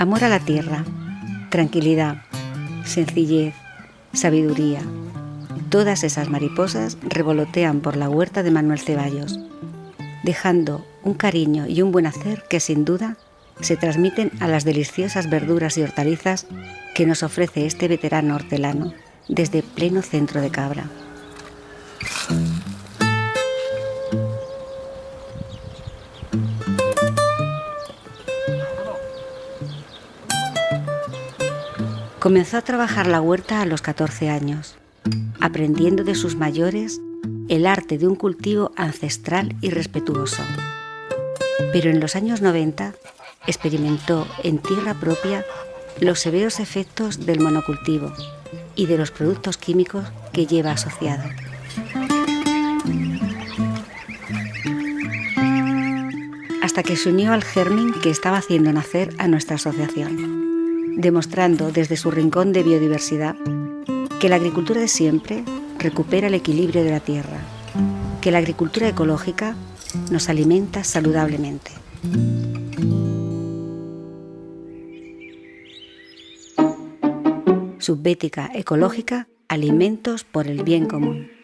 Amor a la tierra, tranquilidad, sencillez, sabiduría. Todas esas mariposas revolotean por la huerta de Manuel Ceballos, dejando un cariño y un buen hacer que sin duda se transmiten a las deliciosas verduras y hortalizas que nos ofrece este veterano hortelano desde pleno centro de Cabra. Comenzó a trabajar la huerta a los 14 años, aprendiendo de sus mayores el arte de un cultivo ancestral y respetuoso. Pero en los años 90 experimentó en tierra propia los severos efectos del monocultivo y de los productos químicos que lleva asociado. Hasta que se unió al germen que estaba haciendo nacer a nuestra asociación demostrando desde su rincón de biodiversidad que la agricultura de siempre recupera el equilibrio de la tierra, que la agricultura ecológica nos alimenta saludablemente. Subbética ecológica, alimentos por el bien común.